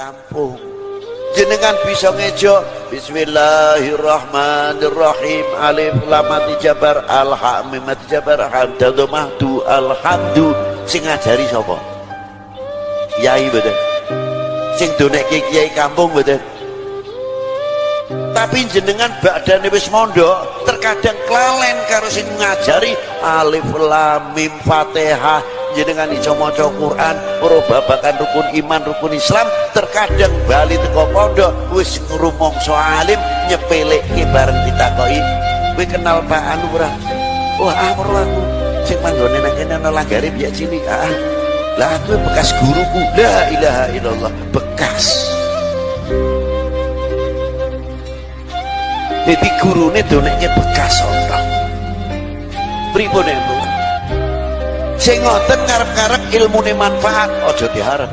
kampung. Jenengan bisa ngejo Bismillahirrahmanirrahim. Alif lam jabar. Alhamim jabar. Hamdadu mahdu. Alhamdu. Sing ngajari sapa? Yai betul sing donek kiai kampung betul tapi jenengan badan wis mondok terkadang kelalen karo sing ngajari. Alif lam mim fatihah jenengan iso maca Quran ora babakan rukun iman rukun Islam terkadang bali teko pondok wis ngrumangsa alim nyepelekke bareng ditakoki. Kowe kenal Pak Anu ora? Wah ah aku. Sing manggone nang kene ana langgare biak cilik ah lah aku bekas guruku. La ilaha illallah bekas. Jadi gurune doneknya bekas orang pripun sing ngoten ngarep-ngarep ilmune manfaat aja diharap